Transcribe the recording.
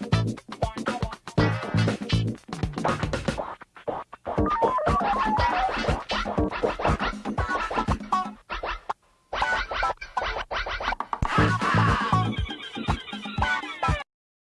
you